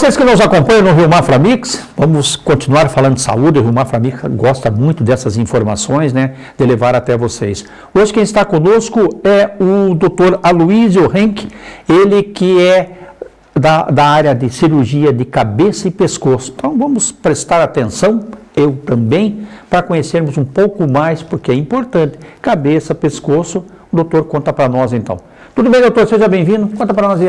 vocês que nos acompanham no Rio Mafra Mix, vamos continuar falando de saúde. O Rio Mafra Mix gosta muito dessas informações, né, de levar até vocês. Hoje quem está conosco é o Dr. Aloysio Henk, ele que é da, da área de cirurgia de cabeça e pescoço. Então vamos prestar atenção, eu também, para conhecermos um pouco mais, porque é importante. Cabeça, pescoço, o doutor conta para nós então. Tudo bem, doutor? Seja bem-vindo. Conta para nós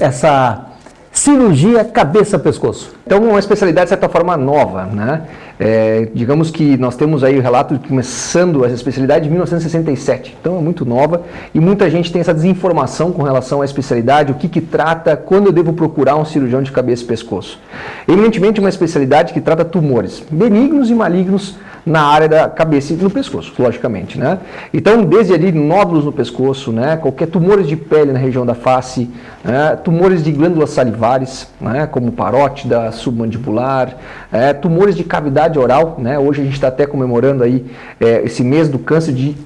essa cirurgia cabeça-pescoço. Então, uma especialidade, de certa forma, nova, né? É, digamos que nós temos aí o relato de começando essa especialidade em 1967, então é muito nova e muita gente tem essa desinformação com relação à especialidade, o que que trata, quando eu devo procurar um cirurgião de cabeça e pescoço. Eminentemente uma especialidade que trata tumores benignos e malignos na área da cabeça e no pescoço, logicamente, né? Então, desde ali, nódulos no pescoço, né? Qualquer tumores de pele na região da face, né? tumores de glândulas salivares, né? Como parótida, submandibular, é, tumores de cavidade oral, né? Hoje a gente está até comemorando aí é, esse mês do câncer de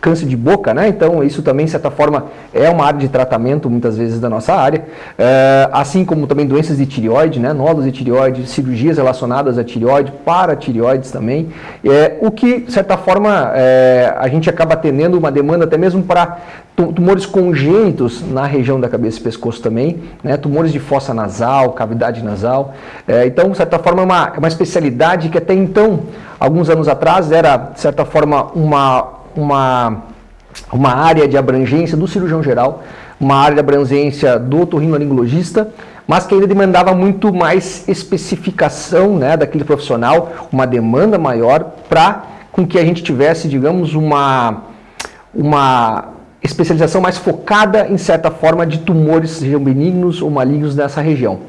câncer de boca, né? Então isso também, de certa forma, é uma área de tratamento, muitas vezes, da nossa área. É, assim como também doenças de tireoide, né? Nódulos de tireoide, cirurgias relacionadas a tireoide, para tireoides também. É, o que, de certa forma, é, a gente acaba atendendo uma demanda até mesmo para tumores congênitos na região da cabeça e pescoço também, né? tumores de fossa nasal, cavidade nasal. É, então, de certa forma, é uma, é uma especialidade que até então, alguns anos atrás, era, de certa forma, uma uma, uma área de abrangência do cirurgião geral, uma área de abrangência do otorrinolaringologista, mas que ainda demandava muito mais especificação né, daquele profissional, uma demanda maior para com que a gente tivesse, digamos, uma, uma especialização mais focada em certa forma de tumores, sejam benignos ou malignos nessa região.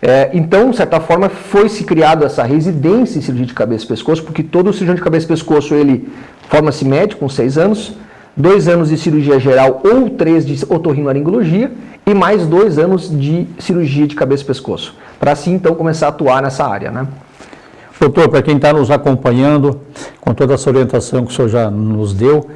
É, então, de certa forma, foi-se criado essa residência em cirurgia de cabeça e pescoço, porque todo cirurgião de cabeça e pescoço, ele forma-se médico com seis anos, dois anos de cirurgia geral ou três de otorrinolaringologia e mais dois anos de cirurgia de cabeça e pescoço, para assim então começar a atuar nessa área. Né? Doutor, para quem está nos acompanhando, com toda essa orientação que o senhor já nos deu,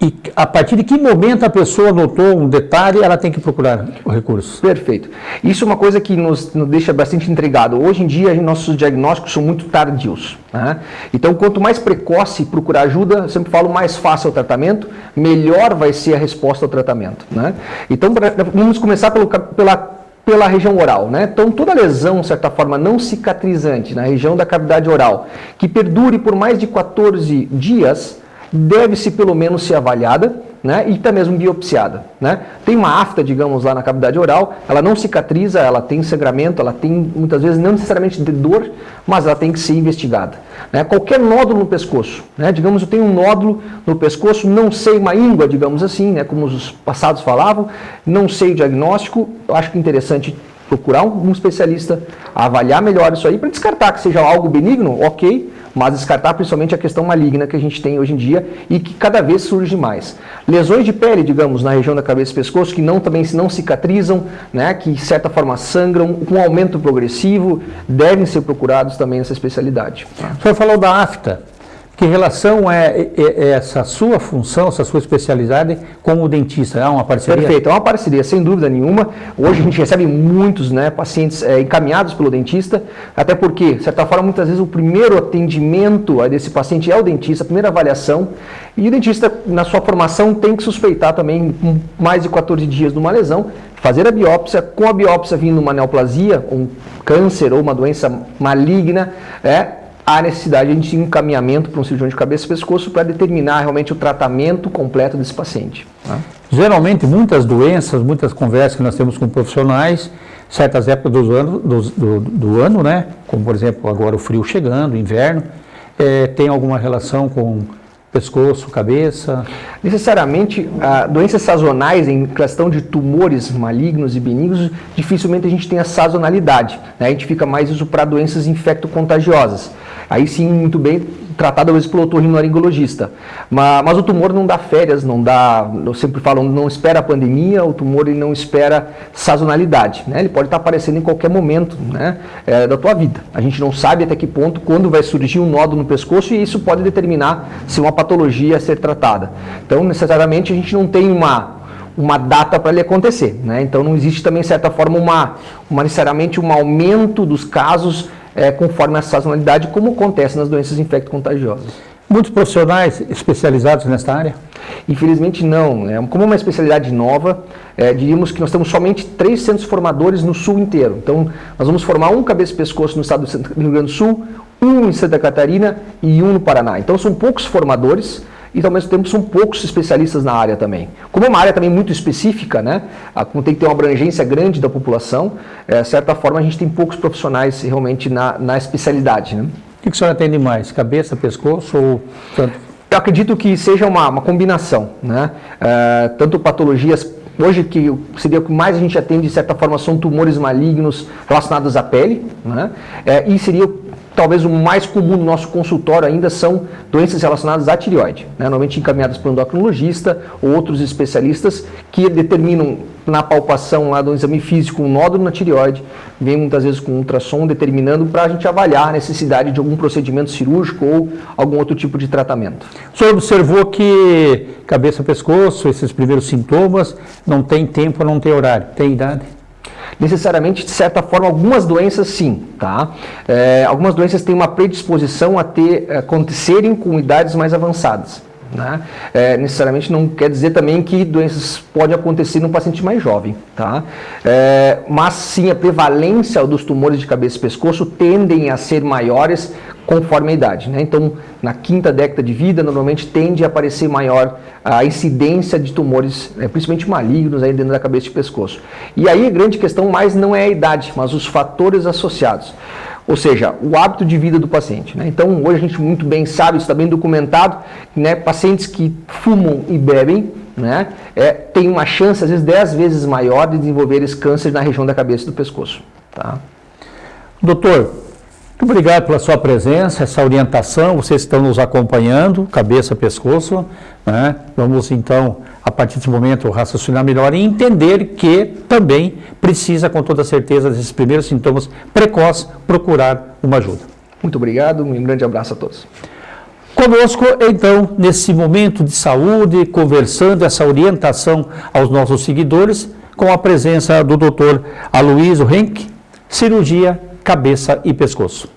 e a partir de que momento a pessoa notou um detalhe, ela tem que procurar o recurso? Perfeito. Isso é uma coisa que nos, nos deixa bastante intrigado. Hoje em dia, nossos diagnósticos são muito tardios. Né? Então, quanto mais precoce procurar ajuda, eu sempre falo, mais fácil é o tratamento, melhor vai ser a resposta ao tratamento. Né? Então, vamos começar pelo, pela pela região oral, né? Então, toda lesão, de certa forma, não cicatrizante na região da cavidade oral, que perdure por mais de 14 dias, deve-se pelo menos ser avaliada né, e até mesmo biopsiada. Né? Tem uma afta, digamos, lá na cavidade oral, ela não cicatriza, ela tem sangramento, ela tem muitas vezes não necessariamente de dor, mas ela tem que ser investigada. Né? Qualquer nódulo no pescoço, né? digamos, eu tenho um nódulo no pescoço, não sei uma íngua, digamos assim, né? como os passados falavam, não sei o diagnóstico, eu acho que é interessante procurar um, especialista, avaliar melhor isso aí, para descartar que seja algo benigno, ok, mas descartar principalmente a questão maligna que a gente tem hoje em dia e que cada vez surge mais. Lesões de pele, digamos, na região da cabeça e pescoço, que não também não cicatrizam, né, que de certa forma sangram, com aumento progressivo, devem ser procurados também nessa especialidade. O senhor falou da afta. Que relação é, é, é, essa sua função, essa sua especialidade com o dentista? É uma parceria? Perfeito, é uma parceria, sem dúvida nenhuma. Hoje a gente recebe muitos né, pacientes é, encaminhados pelo dentista, até porque, de certa forma, muitas vezes o primeiro atendimento desse paciente é o dentista, a primeira avaliação, e o dentista, na sua formação, tem que suspeitar também, mais de 14 dias de uma lesão, fazer a biópsia, com a biópsia vindo uma neoplasia, um câncer ou uma doença maligna, é, há necessidade de encaminhamento para um cirurgião de cabeça e pescoço para determinar realmente o tratamento completo desse paciente. Né? Geralmente, muitas doenças, muitas conversas que nós temos com profissionais, certas épocas do ano, do, do, do ano né? como por exemplo agora o frio chegando, o inverno, é, tem alguma relação com pescoço, cabeça? Necessariamente, ah, doenças sazonais em questão de tumores malignos e benignos, dificilmente a gente tem a sazonalidade. Né? A gente fica mais isso para doenças infecto-contagiosas. Aí sim, muito bem tratado às vezes pelo otorrinolaringologista. Mas, mas o tumor não dá férias, não dá, eu sempre falo, não espera a pandemia, o tumor ele não espera sazonalidade. Né? Ele pode estar aparecendo em qualquer momento né? É, da tua vida. A gente não sabe até que ponto, quando vai surgir um nódulo no pescoço e isso pode determinar se uma patologia a ser tratada. Então, necessariamente, a gente não tem uma uma data para ele acontecer. Né? Então não existe também, de certa forma, uma, uma necessariamente um aumento dos casos é, conforme a sazonalidade, como acontece nas doenças infecto-contagiosas. Muitos profissionais especializados nesta área? Infelizmente não. É, como é uma especialidade nova, é, diríamos que nós temos somente três centros formadores no sul inteiro. Então, nós vamos formar um cabeça e pescoço no estado do Rio Grande do Sul, um em Santa Catarina e um no Paraná. Então, são poucos formadores e ao mesmo tempo são poucos especialistas na área também. Como é uma área também muito específica, né, como tem que ter uma abrangência grande da população, é, de certa forma a gente tem poucos profissionais realmente na, na especialidade. Né? O que, que o senhor atende mais? Cabeça, pescoço ou tanto? Eu acredito que seja uma, uma combinação, né? É, tanto patologias Hoje, que seria o que mais a gente atende, de certa forma, são tumores malignos relacionados à pele, né? É, e seria talvez o mais comum no nosso consultório ainda são doenças relacionadas à tireoide, né? normalmente encaminhadas por um endocrinologista ou outros especialistas que determinam na palpação lá do exame físico um nódulo na tireoide, vem muitas vezes com ultrassom determinando para a gente avaliar a necessidade de algum procedimento cirúrgico ou algum outro tipo de tratamento. O senhor observou que cabeça, pescoço, esses primeiros sintomas, não tem tempo, não tem horário, tem idade? Necessariamente, de certa forma, algumas doenças sim, tá? É, algumas doenças têm uma predisposição a ter, acontecerem com idades mais avançadas. Né? É, necessariamente não quer dizer também que doenças podem acontecer num paciente mais jovem, tá? É, mas sim a prevalência dos tumores de cabeça e pescoço tendem a ser maiores conforme a idade. Né? Então, na quinta década de vida, normalmente tende a aparecer maior a incidência de tumores, né, principalmente malignos, aí dentro da cabeça e pescoço. E aí a grande questão mais não é a idade, mas os fatores associados. Ou seja, o hábito de vida do paciente. Né? Então, hoje a gente muito bem sabe, isso está bem documentado, né? pacientes que fumam e bebem né? é, têm uma chance, às vezes, 10 vezes maior de desenvolver esse câncer na região da cabeça e do pescoço. Tá? Doutor, muito obrigado pela sua presença, essa orientação, vocês estão nos acompanhando, cabeça, pescoço, né? Vamos então, a partir desse momento, raciocinar melhor e entender que também precisa, com toda certeza, desses primeiros sintomas precoces, procurar uma ajuda. Muito obrigado, um grande abraço a todos. Conosco, então, nesse momento de saúde, conversando essa orientação aos nossos seguidores, com a presença do Dr. Aloysio Henk, cirurgia cabeça e pescoço.